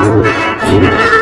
Thank.